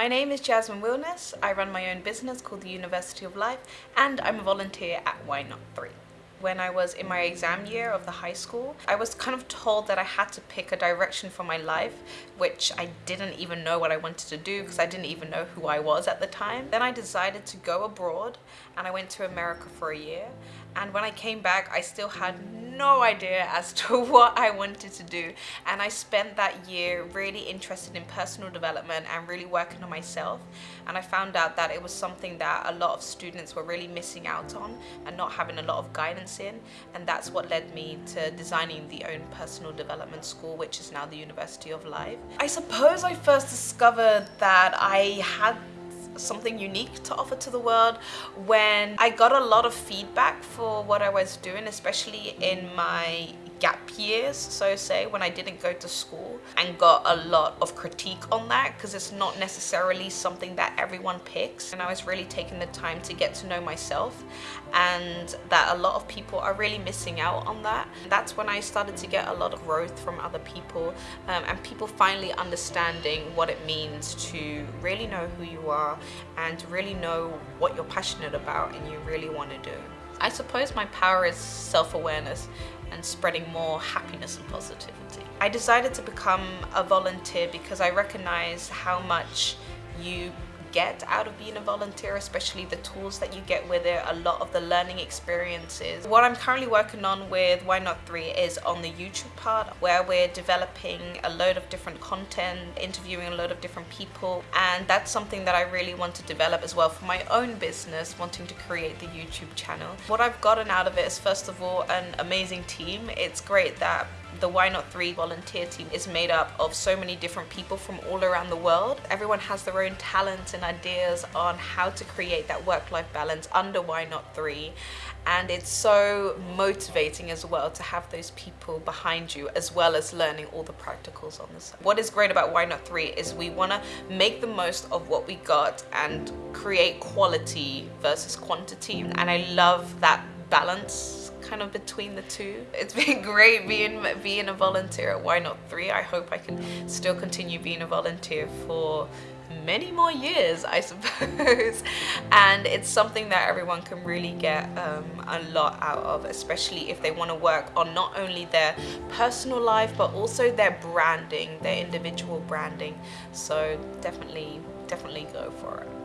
My name is Jasmine Wilness. I run my own business called the University of Life and I'm a volunteer at Why Not 3 when I was in my exam year of the high school, I was kind of told that I had to pick a direction for my life, which I didn't even know what I wanted to do because I didn't even know who I was at the time. Then I decided to go abroad and I went to America for a year. And when I came back, I still had no idea as to what I wanted to do. And I spent that year really interested in personal development and really working on myself. And I found out that it was something that a lot of students were really missing out on and not having a lot of guidance in. And that's what led me to designing the own personal development school, which is now the University of Life. I suppose I first discovered that I had something unique to offer to the world. When I got a lot of feedback for what I was doing, especially in my gap years, so say, when I didn't go to school and got a lot of critique on that because it's not necessarily something that everyone picks. And I was really taking the time to get to know myself and that a lot of people are really missing out on that. That's when I started to get a lot of growth from other people um, and people finally understanding what it means to really know who you are and really know what you're passionate about and you really want to do. I suppose my power is self-awareness and spreading more happiness and positivity. I decided to become a volunteer because I recognize how much you get out of being a volunteer, especially the tools that you get with it, a lot of the learning experiences. What I'm currently working on with Why Not 3 is on the YouTube part where we're developing a load of different content, interviewing a load of different people and that's something that I really want to develop as well for my own business, wanting to create the YouTube channel. What I've gotten out of it is first of all an amazing team. It's great that the Why Not 3 volunteer team is made up of so many different people from all around the world. Everyone has their own talents and ideas on how to create that work-life balance under Why Not 3 and it's so motivating as well to have those people behind you as well as learning all the practicals on this. What is great about Why Not 3 is we want to make the most of what we got and create quality versus quantity and I love that balance kind of between the two. It's been great being being a volunteer at Why Not 3. I hope I can still continue being a volunteer for many more years I suppose. And it's something that everyone can really get um, a lot out of especially if they want to work on not only their personal life but also their branding their individual branding. So definitely definitely go for it